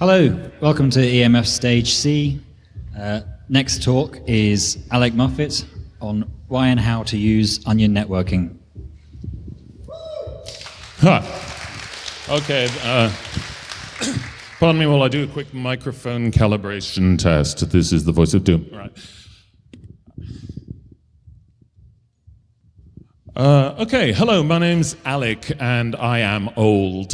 Hello, welcome to EMF Stage C. Uh, next talk is Alec Muffett on why and how to use onion networking. Huh. Okay. Uh, pardon me while I do a quick microphone calibration test. This is the voice of doom. Right. Uh, okay, hello, my name's Alec and I am old.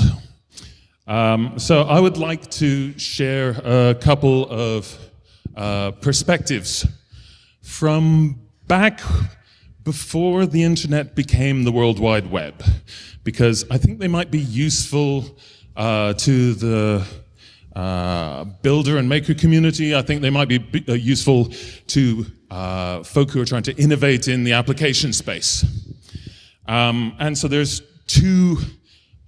Um, so I would like to share a couple of uh, perspectives from back before the internet became the World Wide Web, because I think they might be useful uh, to the uh, builder and maker community. I think they might be uh, useful to uh, folk who are trying to innovate in the application space. Um, and so there's two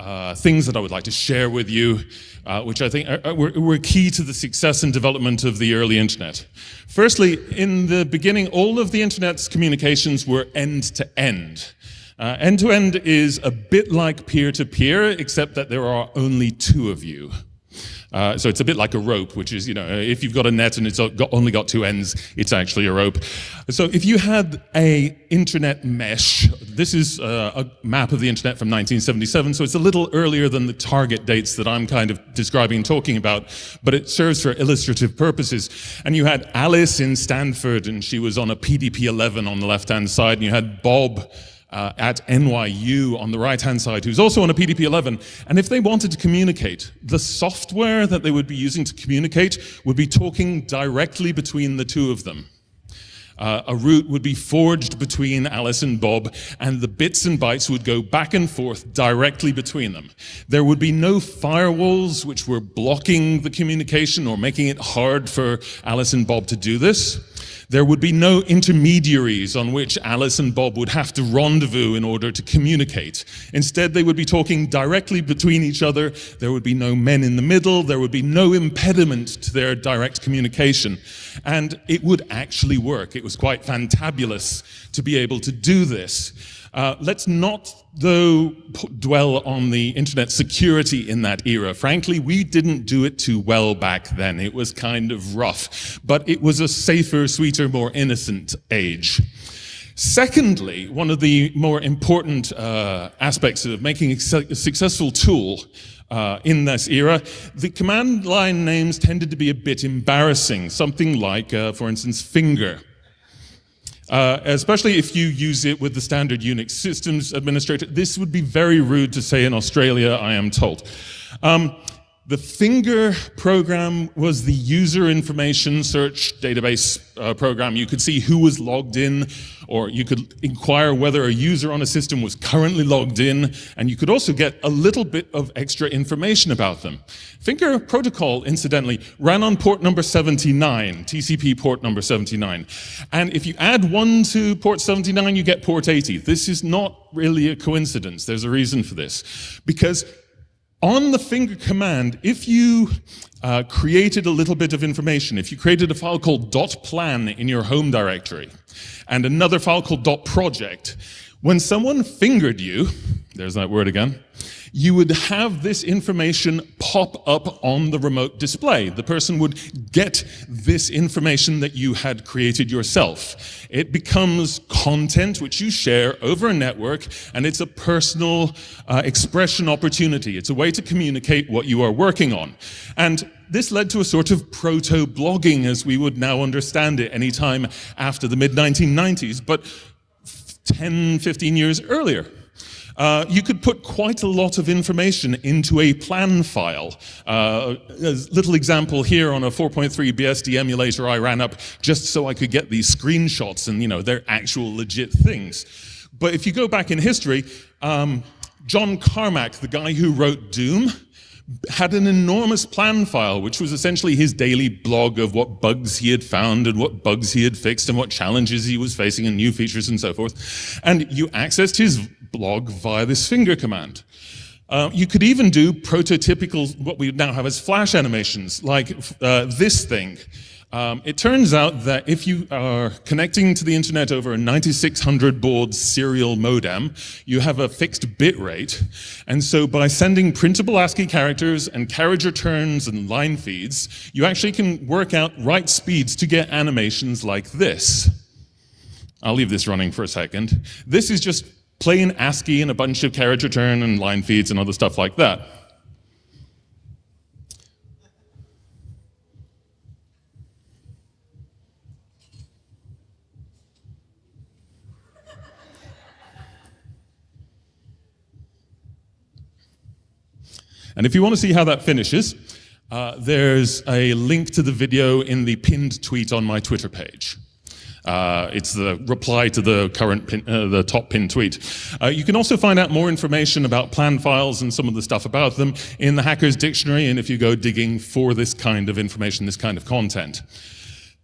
uh, things that I would like to share with you, uh, which I think are, were, were, key to the success and development of the early internet. Firstly, in the beginning, all of the internet's communications were end-to-end. Uh, end-to-end -end is a bit like peer-to-peer, -peer, except that there are only two of you. Uh, so it's a bit like a rope, which is, you know, if you've got a net and it's got, only got two ends, it's actually a rope. So if you had a internet mesh, this is uh, a map of the internet from 1977, so it's a little earlier than the target dates that I'm kind of describing and talking about, but it serves for illustrative purposes. And you had Alice in Stanford, and she was on a PDP-11 on the left-hand side, and you had Bob uh, at NYU on the right-hand side, who's also on a PDP-11. And if they wanted to communicate, the software that they would be using to communicate would be talking directly between the two of them. Uh, a route would be forged between Alice and Bob, and the bits and bytes would go back and forth directly between them. There would be no firewalls which were blocking the communication or making it hard for Alice and Bob to do this. There would be no intermediaries on which Alice and Bob would have to rendezvous in order to communicate. Instead, they would be talking directly between each other. There would be no men in the middle. There would be no impediment to their direct communication. And it would actually work. It was quite fantabulous to be able to do this. Uh, let's not, though, dwell on the internet security in that era. Frankly, we didn't do it too well back then. It was kind of rough, but it was a safer, sweeter, more innocent age. Secondly, one of the more important uh, aspects of making a successful tool uh, in this era, the command line names tended to be a bit embarrassing. Something like, uh, for instance, finger. Uh, especially if you use it with the standard Unix systems administrator. This would be very rude to say in Australia, I am told. Um, the Finger program was the user information search database uh, program. You could see who was logged in, or you could inquire whether a user on a system was currently logged in, and you could also get a little bit of extra information about them. Finger protocol, incidentally, ran on port number 79, TCP port number 79. And if you add one to port 79, you get port 80. This is not really a coincidence. There's a reason for this. Because on the finger command, if you uh, created a little bit of information, if you created a file called dot .plan in your home directory and another file called dot .project, when someone fingered you, there's that word again, you would have this information pop up on the remote display. The person would get this information that you had created yourself. It becomes content which you share over a network, and it's a personal uh, expression opportunity. It's a way to communicate what you are working on. And this led to a sort of proto-blogging as we would now understand it any time after the mid-1990s, but 10, 15 years earlier. Uh, you could put quite a lot of information into a plan file. Uh, a little example here on a 4.3 BSD emulator I ran up just so I could get these screenshots and, you know, they're actual legit things. But if you go back in history, um, John Carmack, the guy who wrote Doom, had an enormous plan file, which was essentially his daily blog of what bugs he had found and what bugs he had fixed and what challenges he was facing and new features and so forth. And you accessed his blog via this finger command. Uh, you could even do prototypical, what we now have as flash animations, like uh, this thing. Um, it turns out that if you are connecting to the internet over a 9600 baud serial modem, you have a fixed bit rate. And so by sending printable ASCII characters and carriage returns and line feeds, you actually can work out right speeds to get animations like this. I'll leave this running for a second. This is just plain ASCII and a bunch of carriage return and line feeds and other stuff like that. And if you want to see how that finishes, uh, there's a link to the video in the pinned tweet on my Twitter page. Uh, it's the reply to the current pin, uh, the top pin tweet. Uh, you can also find out more information about plan files and some of the stuff about them in the Hackers Dictionary and if you go digging for this kind of information, this kind of content.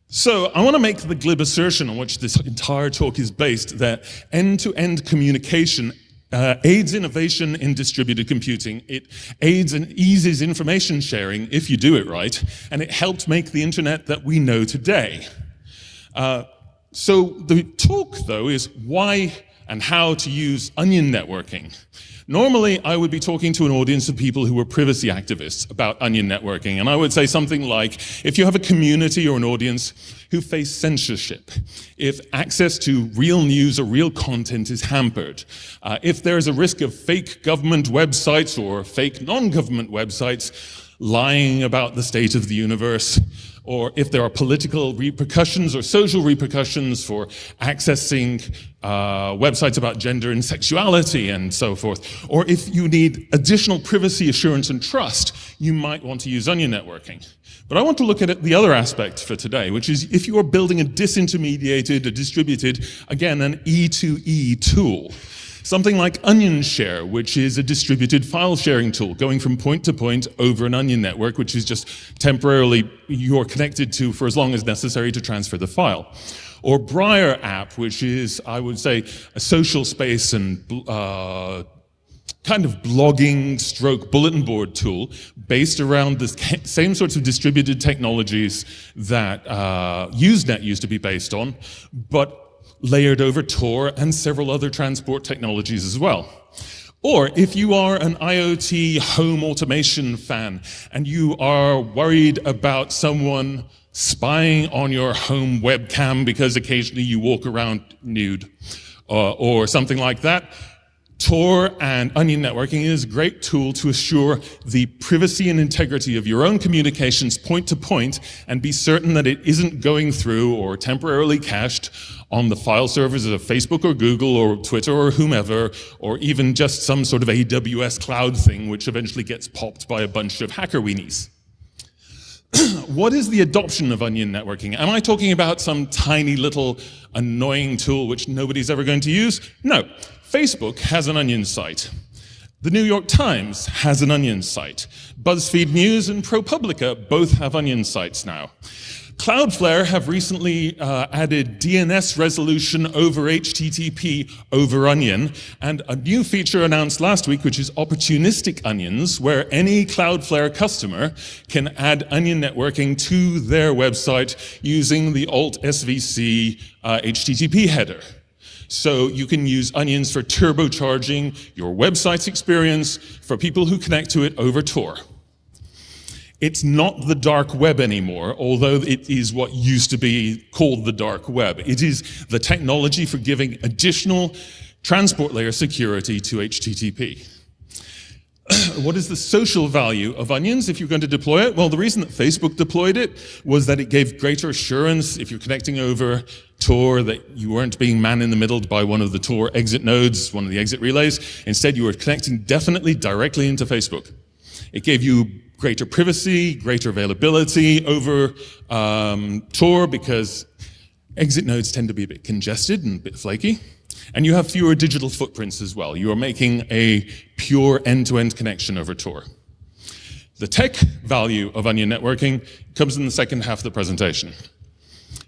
So I want to make the glib assertion on which this entire talk is based that end-to-end -end communication uh, aids innovation in distributed computing. It aids and eases information sharing if you do it right, and it helped make the internet that we know today. Uh, so the talk, though, is why and how to use onion networking. Normally, I would be talking to an audience of people who were privacy activists about onion networking, and I would say something like, if you have a community or an audience who face censorship, if access to real news or real content is hampered, uh, if there is a risk of fake government websites or fake non-government websites lying about the state of the universe, or if there are political repercussions or social repercussions for accessing uh, websites about gender and sexuality and so forth, or if you need additional privacy assurance and trust, you might want to use onion networking. But I want to look at the other aspect for today, which is if you are building a disintermediated, a distributed, again, an E2E tool, Something like Onion Share, which is a distributed file sharing tool going from point to point over an Onion network, which is just temporarily you're connected to for as long as necessary to transfer the file. Or Briar app, which is, I would say, a social space and uh, kind of blogging stroke bulletin board tool based around the same sorts of distributed technologies that uh, Usenet used to be based on, but layered over Tor and several other transport technologies as well. Or if you are an IoT home automation fan and you are worried about someone spying on your home webcam because occasionally you walk around nude uh, or something like that, Tor and Onion networking is a great tool to assure the privacy and integrity of your own communications point to point and be certain that it isn't going through or temporarily cached on the file servers of Facebook or Google or Twitter or whomever, or even just some sort of AWS cloud thing which eventually gets popped by a bunch of hacker weenies. what is the adoption of onion networking? Am I talking about some tiny little annoying tool which nobody's ever going to use? No. Facebook has an onion site. The New York Times has an onion site. BuzzFeed News and ProPublica both have onion sites now. Cloudflare have recently uh, added DNS resolution over HTTP over Onion, and a new feature announced last week, which is opportunistic onions, where any Cloudflare customer can add onion networking to their website using the alt SVC uh, HTTP header. So you can use onions for turbocharging your website's experience for people who connect to it over Tor. It's not the dark web anymore, although it is what used to be called the dark web. It is the technology for giving additional transport layer security to HTTP. what is the social value of onions if you're going to deploy it? Well, the reason that Facebook deployed it was that it gave greater assurance if you're connecting over Tor that you weren't being man in the middle by one of the Tor exit nodes, one of the exit relays. Instead, you were connecting definitely directly into Facebook. It gave you greater privacy, greater availability over um, Tor because exit nodes tend to be a bit congested and a bit flaky. And you have fewer digital footprints as well. You are making a pure end-to-end -end connection over Tor. The tech value of onion networking comes in the second half of the presentation.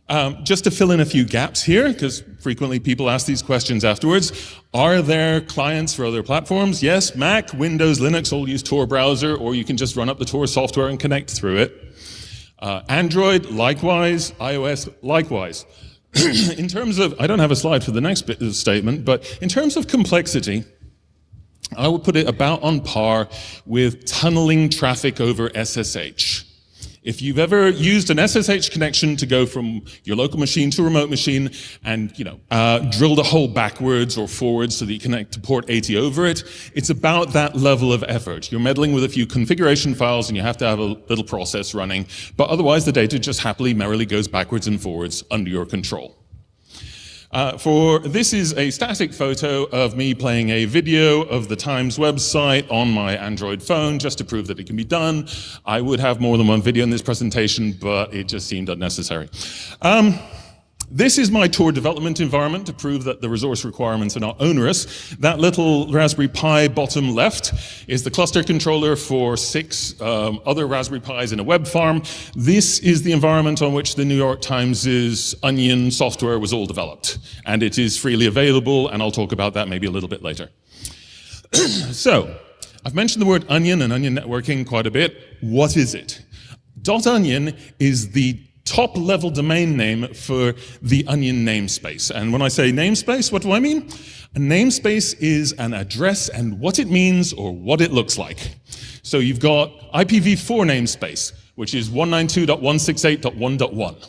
Um, just to fill in a few gaps here, because frequently people ask these questions afterwards. Are there clients for other platforms? Yes, Mac, Windows, Linux all use Tor browser, or you can just run up the Tor software and connect through it. Uh, Android, likewise. iOS, likewise. in terms of, I don't have a slide for the next bit of the statement, but in terms of complexity, I would put it about on par with tunneling traffic over SSH. If you've ever used an SSH connection to go from your local machine to a remote machine and you know uh, drilled a hole backwards or forwards so that you connect to port 80 over it, it's about that level of effort. You're meddling with a few configuration files and you have to have a little process running, but otherwise the data just happily, merrily goes backwards and forwards under your control. Uh, for this is a static photo of me playing a video of the Times website on my Android phone just to prove that it can be done. I would have more than one video in this presentation, but it just seemed unnecessary. Um, this is my Tor development environment to prove that the resource requirements are not onerous. That little Raspberry Pi bottom left is the cluster controller for six um, other Raspberry Pis in a web farm. This is the environment on which the New York Times' Onion software was all developed. And it is freely available, and I'll talk about that maybe a little bit later. so, I've mentioned the word onion and onion networking quite a bit. What is it? Dot .onion is the top level domain name for the Onion namespace. And when I say namespace, what do I mean? A namespace is an address and what it means or what it looks like. So you've got IPv4 namespace, which is 192.168.1.1.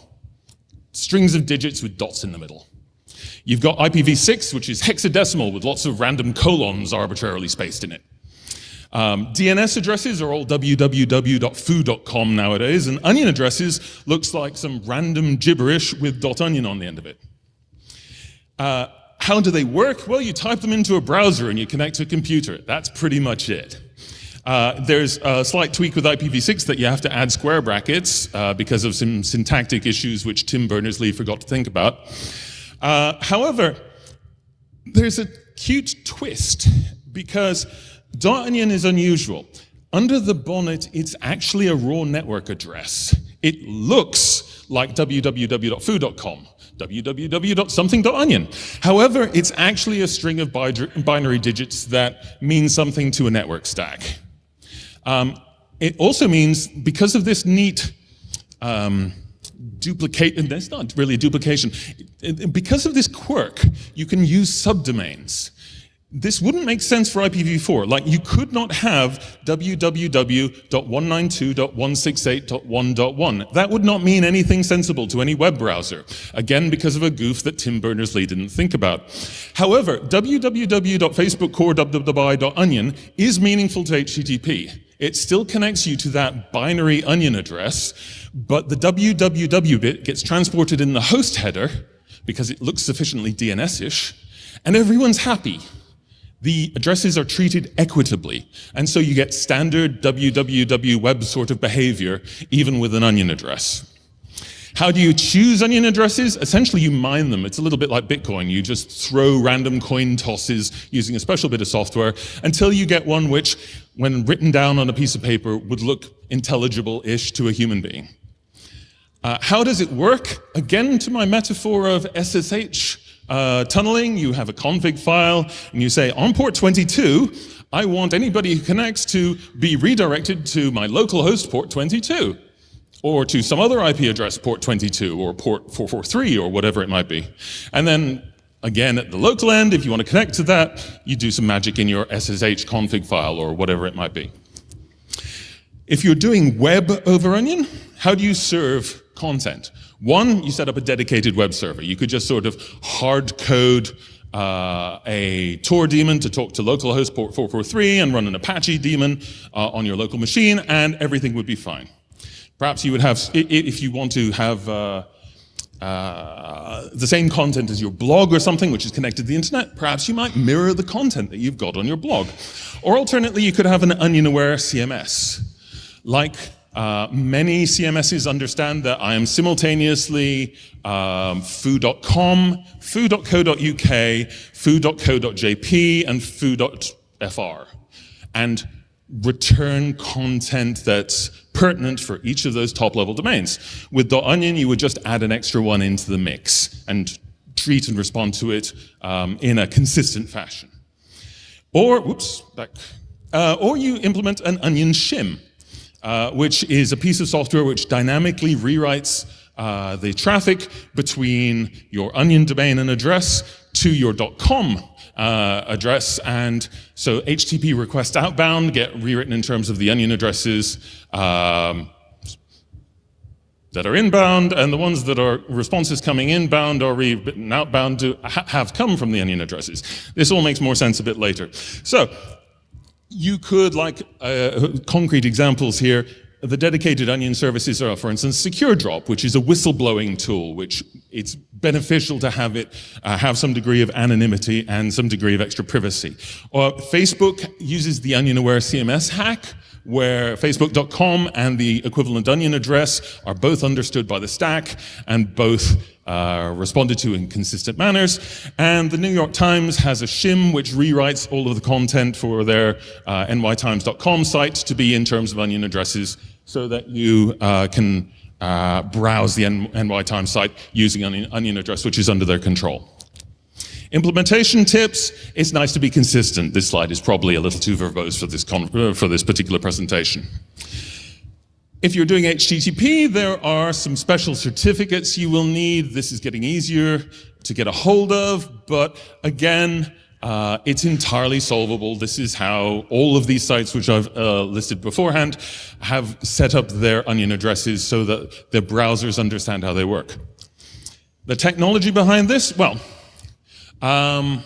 Strings of digits with dots in the middle. You've got IPv6, which is hexadecimal with lots of random colons arbitrarily spaced in it. Um, DNS addresses are all www.foo.com nowadays, and onion addresses looks like some random gibberish with .onion on the end of it. Uh, how do they work? Well, you type them into a browser and you connect to a computer. That's pretty much it. Uh, there's a slight tweak with IPv6 that you have to add square brackets uh, because of some syntactic issues which Tim Berners-Lee forgot to think about. Uh, however, there's a cute twist because .onion is unusual. Under the bonnet, it's actually a raw network address. It looks like www.foo.com, www.something.onion. However, it's actually a string of binary digits that mean something to a network stack. Um, it also means, because of this neat um, duplicate, and that's not really a duplication, because of this quirk, you can use subdomains this wouldn't make sense for IPv4. Like you could not have www.192.168.1.1. That would not mean anything sensible to any web browser. Again, because of a goof that Tim Berners-Lee didn't think about. However, www.facebookcore.onion is meaningful to HTTP. It still connects you to that binary onion address, but the www bit gets transported in the host header because it looks sufficiently DNS-ish, and everyone's happy the addresses are treated equitably. And so you get standard www web sort of behavior, even with an onion address. How do you choose onion addresses? Essentially, you mine them. It's a little bit like Bitcoin. You just throw random coin tosses using a special bit of software until you get one which, when written down on a piece of paper, would look intelligible-ish to a human being. Uh, how does it work? Again, to my metaphor of SSH, uh, tunneling, you have a config file, and you say, on port 22, I want anybody who connects to be redirected to my local host port 22, or to some other IP address port 22, or port 443, or whatever it might be. And then, again, at the local end, if you want to connect to that, you do some magic in your SSH config file, or whatever it might be. If you're doing web over Onion, how do you serve content? One, you set up a dedicated web server. You could just sort of hard code uh, a Tor daemon to talk to localhost port 443 and run an Apache daemon uh, on your local machine, and everything would be fine. Perhaps you would have, if you want to have uh, uh, the same content as your blog or something which is connected to the internet, perhaps you might mirror the content that you've got on your blog. Or alternately, you could have an onion-aware CMS, like uh, many CMSs understand that I am simultaneously um, foo.com, foo.co.uk, foo.co.jp, and foo.fr. And return content that's pertinent for each of those top level domains. With .onion, you would just add an extra one into the mix and treat and respond to it um, in a consistent fashion. Or, whoops, back. Uh, or you implement an onion shim, uh, which is a piece of software which dynamically rewrites uh, the traffic between your onion domain and address to your .com uh, address. And so HTTP requests outbound get rewritten in terms of the onion addresses um, that are inbound, and the ones that are responses coming inbound or rewritten outbound to ha have come from the onion addresses. This all makes more sense a bit later. So you could, like uh, concrete examples here, the dedicated onion services are, for instance, Secure Drop, which is a whistleblowing tool, which it's beneficial to have it uh, have some degree of anonymity and some degree of extra privacy. Or Facebook uses the Onion Aware CMS hack, where facebook.com and the equivalent onion address are both understood by the stack and both uh, responded to in consistent manners. And the New York Times has a shim which rewrites all of the content for their uh, nytimes.com site to be in terms of onion addresses so that you uh, can uh, browse the NY Times site using onion, onion address, which is under their control. Implementation tips, it's nice to be consistent. This slide is probably a little too verbose for this, for this particular presentation. If you're doing HTTP, there are some special certificates you will need. This is getting easier to get a hold of, but again, uh, it's entirely solvable. This is how all of these sites, which I've uh, listed beforehand, have set up their onion addresses so that their browsers understand how they work. The technology behind this, well, um,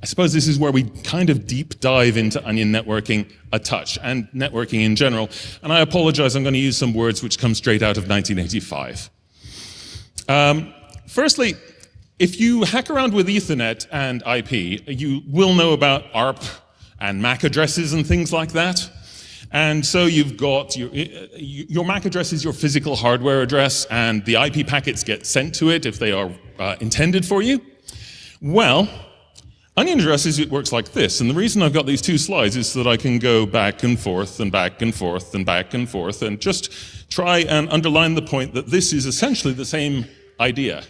I suppose this is where we kind of deep dive into onion networking a touch and networking in general. And I apologize, I'm going to use some words which come straight out of 1985. Um, firstly, if you hack around with Ethernet and IP, you will know about ARP and MAC addresses and things like that. And so you've got your, your MAC address is your physical hardware address, and the IP packets get sent to it if they are uh, intended for you. Well, onion addresses, it works like this. And the reason I've got these two slides is so that I can go back and forth and back and forth and back and forth and just try and underline the point that this is essentially the same idea.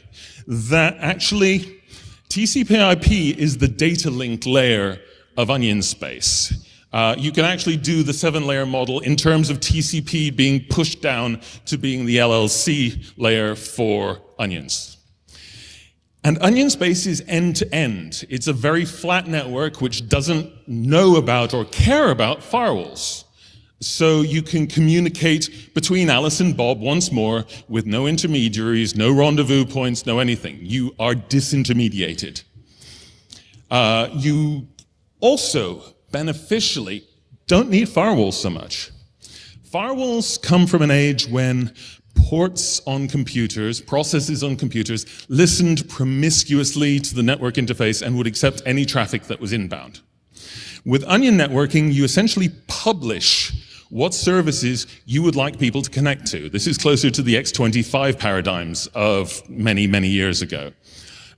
That actually TCP IP is the data link layer of onion space. Uh, you can actually do the seven layer model in terms of TCP being pushed down to being the LLC layer for onions. And onion space is end to end. It's a very flat network which doesn't know about or care about firewalls. So you can communicate between Alice and Bob once more with no intermediaries, no rendezvous points, no anything. You are disintermediated. Uh, you also beneficially don't need firewalls so much. Firewalls come from an age when ports on computers, processes on computers, listened promiscuously to the network interface and would accept any traffic that was inbound. With onion networking, you essentially publish what services you would like people to connect to. This is closer to the X25 paradigms of many, many years ago.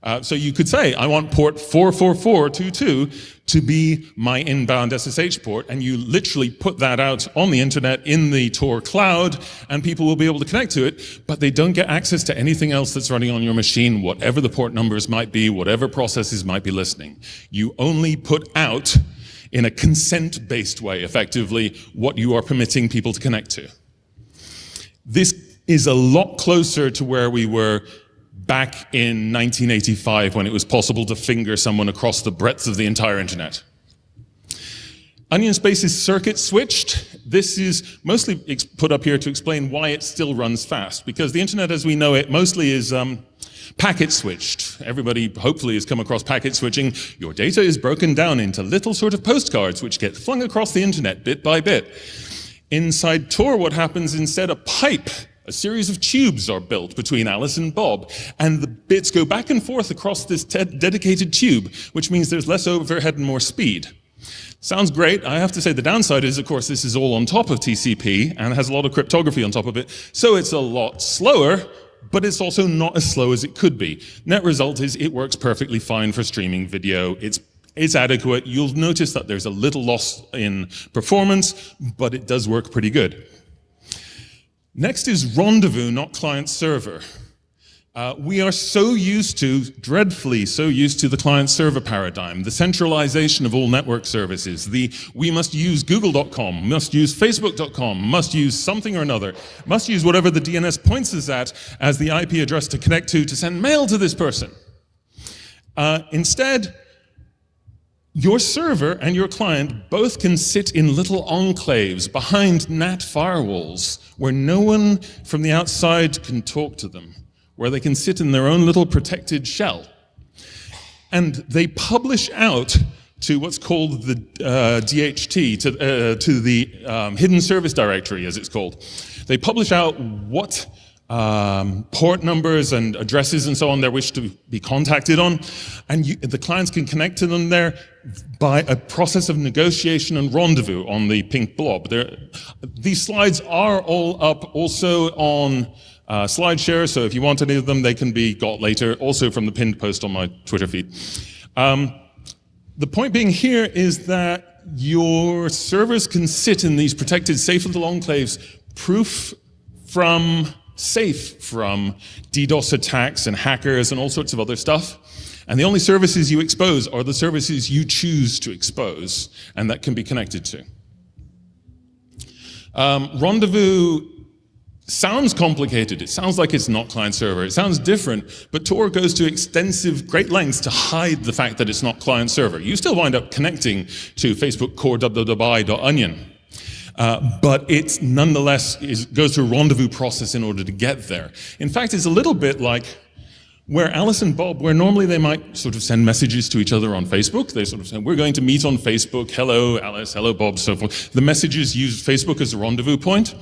Uh, so you could say, I want port 44422 to be my inbound SSH port, and you literally put that out on the internet in the Tor cloud, and people will be able to connect to it, but they don't get access to anything else that's running on your machine, whatever the port numbers might be, whatever processes might be listening. You only put out, in a consent-based way, effectively, what you are permitting people to connect to. This is a lot closer to where we were back in 1985 when it was possible to finger someone across the breadth of the entire internet. Onion Space is circuit switched. This is mostly put up here to explain why it still runs fast, because the internet as we know it mostly is um, packet switched. Everybody hopefully has come across packet switching. Your data is broken down into little sort of postcards which get flung across the internet bit by bit. Inside Tor, what happens instead, a pipe a series of tubes are built between Alice and Bob, and the bits go back and forth across this dedicated tube, which means there's less overhead and more speed. Sounds great. I have to say the downside is, of course, this is all on top of TCP and has a lot of cryptography on top of it, so it's a lot slower, but it's also not as slow as it could be. Net result is it works perfectly fine for streaming video. It's It's adequate. You'll notice that there's a little loss in performance, but it does work pretty good. Next is rendezvous, not client server. Uh, we are so used to, dreadfully so used to the client server paradigm, the centralization of all network services, the we must use google.com, must use facebook.com, must use something or another, must use whatever the DNS points us at as the IP address to connect to to send mail to this person. Uh, instead, your server and your client both can sit in little enclaves behind NAT firewalls where no one from the outside can talk to them where they can sit in their own little protected shell. And they publish out to what's called the uh, DHT, to, uh, to the um, Hidden Service Directory, as it's called. They publish out what um, port numbers and addresses and so on they wish to be contacted on, and you, the clients can connect to them there by a process of negotiation and rendezvous on the pink blob. There, these slides are all up also on uh, SlideShare, so if you want any of them, they can be got later, also from the pinned post on my Twitter feed. Um, the point being here is that your servers can sit in these protected safe little enclaves, proof from, safe from DDoS attacks and hackers and all sorts of other stuff. And the only services you expose are the services you choose to expose and that can be connected to. Um, Rendezvous sounds complicated. It sounds like it's not client server. It sounds different, but Tor goes to extensive, great lengths to hide the fact that it's not client server. You still wind up connecting to Facebook core www.onion. Uh, but it nonetheless is, goes through a rendezvous process in order to get there. In fact, it's a little bit like where Alice and Bob, where normally they might sort of send messages to each other on Facebook, they sort of say, we're going to meet on Facebook, hello Alice, hello Bob, so forth. The messages use Facebook as a rendezvous point.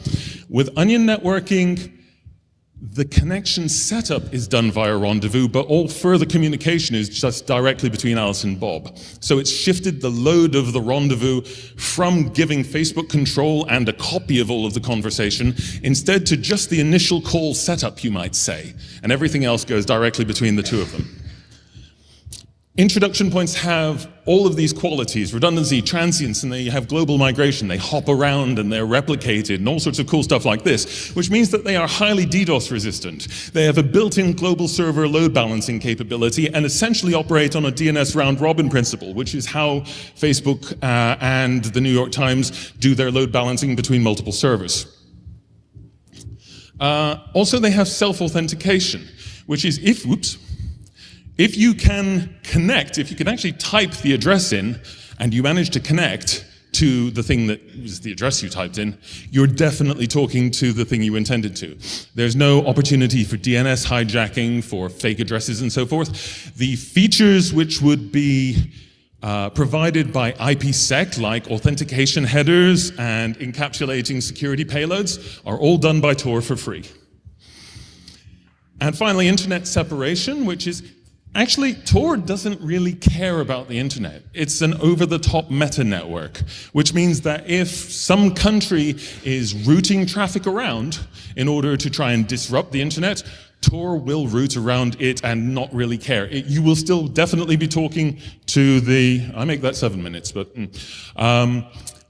With onion networking, the connection setup is done via rendezvous, but all further communication is just directly between Alice and Bob. So it's shifted the load of the rendezvous from giving Facebook control and a copy of all of the conversation, instead to just the initial call setup, you might say. And everything else goes directly between the two of them. Introduction points have all of these qualities, redundancy, transience, and they have global migration. They hop around and they're replicated and all sorts of cool stuff like this, which means that they are highly DDoS resistant. They have a built-in global server load balancing capability and essentially operate on a DNS round robin principle, which is how Facebook uh, and the New York Times do their load balancing between multiple servers. Uh, also, they have self-authentication, which is if, whoops, if you can connect, if you can actually type the address in and you manage to connect to the thing that was the address you typed in, you're definitely talking to the thing you intended to. There's no opportunity for DNS hijacking, for fake addresses and so forth. The features which would be uh, provided by IPsec, like authentication headers and encapsulating security payloads, are all done by Tor for free. And finally, internet separation, which is Actually, Tor doesn't really care about the internet. It's an over-the-top meta network, which means that if some country is routing traffic around in order to try and disrupt the internet, Tor will route around it and not really care. It, you will still definitely be talking to the, I make that seven minutes, but mm, um,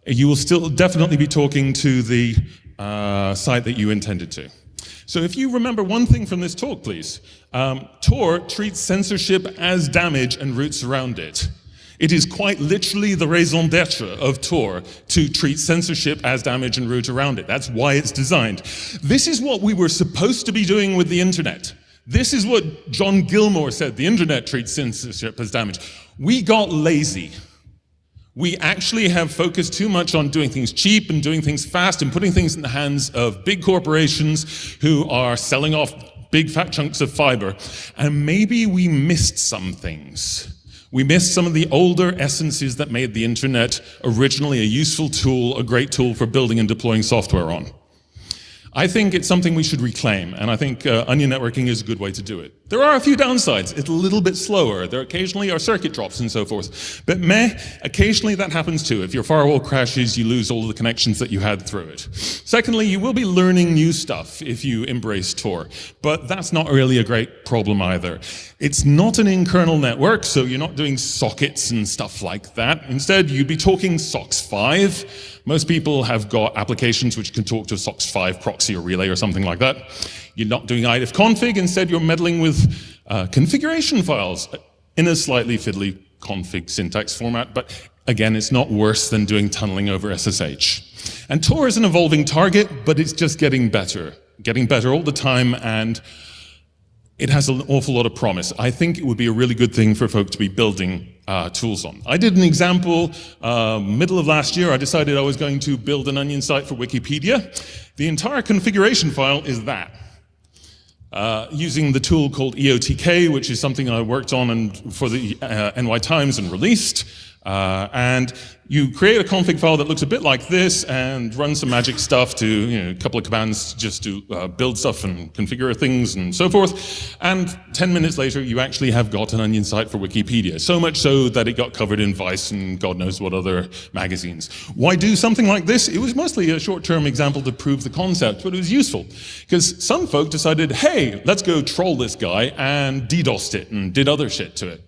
you will still definitely be talking to the uh, site that you intended to. So if you remember one thing from this talk, please, um, Tor treats censorship as damage and routes around it. It is quite literally the raison d'etre of Tor to treat censorship as damage and route around it. That's why it's designed. This is what we were supposed to be doing with the internet. This is what John Gilmore said, the internet treats censorship as damage. We got lazy. We actually have focused too much on doing things cheap and doing things fast and putting things in the hands of big corporations who are selling off big fat chunks of fiber. And maybe we missed some things. We missed some of the older essences that made the internet originally a useful tool, a great tool for building and deploying software on. I think it's something we should reclaim, and I think uh, onion networking is a good way to do it. There are a few downsides. It's a little bit slower. There occasionally are circuit drops and so forth. But meh, occasionally that happens too. If your firewall crashes, you lose all the connections that you had through it. Secondly, you will be learning new stuff if you embrace Tor, but that's not really a great problem either. It's not an in-kernel network, so you're not doing sockets and stuff like that. Instead, you'd be talking SOCKS 5, most people have got applications which can talk to a SOCKS 5 proxy or relay or something like that. You're not doing ifconfig, instead you're meddling with uh, configuration files in a slightly fiddly config syntax format, but again, it's not worse than doing tunneling over SSH. And Tor is an evolving target, but it's just getting better, getting better all the time, and it has an awful lot of promise. I think it would be a really good thing for folk to be building uh, tools on. I did an example uh, middle of last year. I decided I was going to build an onion site for Wikipedia. The entire configuration file is that. Uh, using the tool called EOTK, which is something I worked on and for the uh, NY Times and released. Uh, and you create a config file that looks a bit like this and run some magic stuff to, you know, a couple of commands just to uh, build stuff and configure things and so forth. And 10 minutes later, you actually have got an onion site for Wikipedia. So much so that it got covered in Vice and God knows what other magazines. Why do something like this? It was mostly a short-term example to prove the concept, but it was useful. Because some folk decided, hey, let's go troll this guy and DDoSed it and did other shit to it.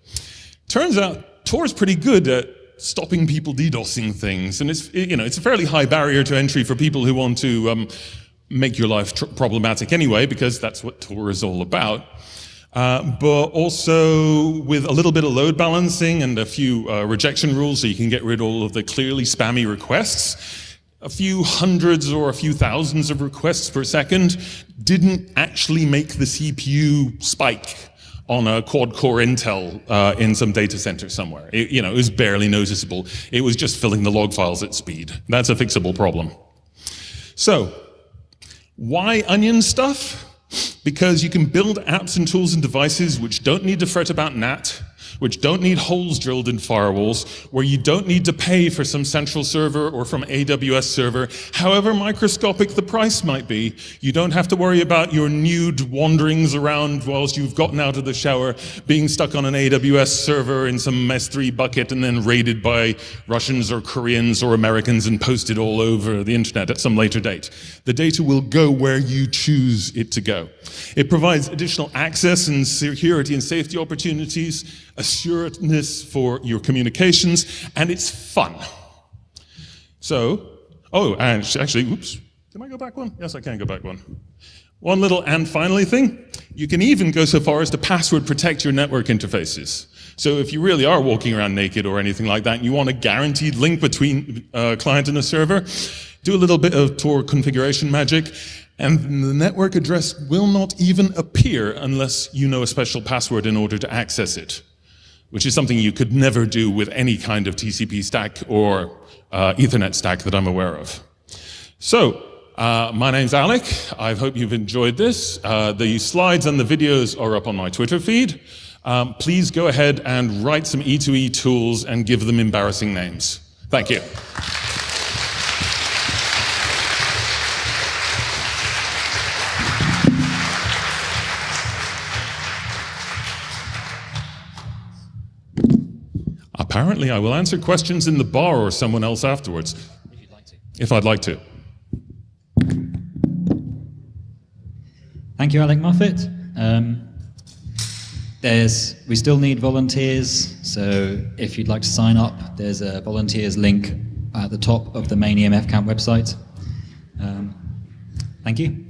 Turns out Tor is pretty good at stopping people DDoSing things, and it's you know it's a fairly high barrier to entry for people who want to um, make your life problematic anyway, because that's what Tor is all about. Uh, but also with a little bit of load balancing and a few uh, rejection rules so you can get rid of all of the clearly spammy requests. A few hundreds or a few thousands of requests per second didn't actually make the CPU spike on a quad-core Intel uh, in some data center somewhere. It, you know, it was barely noticeable. It was just filling the log files at speed. That's a fixable problem. So, why onion stuff? Because you can build apps and tools and devices which don't need to fret about NAT, which don't need holes drilled in firewalls, where you don't need to pay for some central server or from AWS server, however microscopic the price might be. You don't have to worry about your nude wanderings around whilst you've gotten out of the shower, being stuck on an AWS server in some S3 bucket and then raided by Russians or Koreans or Americans and posted all over the internet at some later date. The data will go where you choose it to go. It provides additional access and security and safety opportunities, assuredness for your communications, and it's fun. So, oh, and actually, oops, can I go back one? Yes, I can go back one. One little and finally thing, you can even go so far as to password protect your network interfaces. So if you really are walking around naked or anything like that, and you want a guaranteed link between a uh, client and a server, do a little bit of Tor configuration magic, and the network address will not even appear unless you know a special password in order to access it which is something you could never do with any kind of TCP stack or uh, Ethernet stack that I'm aware of. So, uh, my name's Alec. I hope you've enjoyed this. Uh, the slides and the videos are up on my Twitter feed. Um, please go ahead and write some E2E tools and give them embarrassing names. Thank you. Apparently, I will answer questions in the bar or someone else afterwards. If like. If I'd like to. Thank you, Alec Muffett. Um, there's, we still need volunteers, so if you'd like to sign up, there's a volunteers link at the top of the main EMF Camp website. Um, thank you.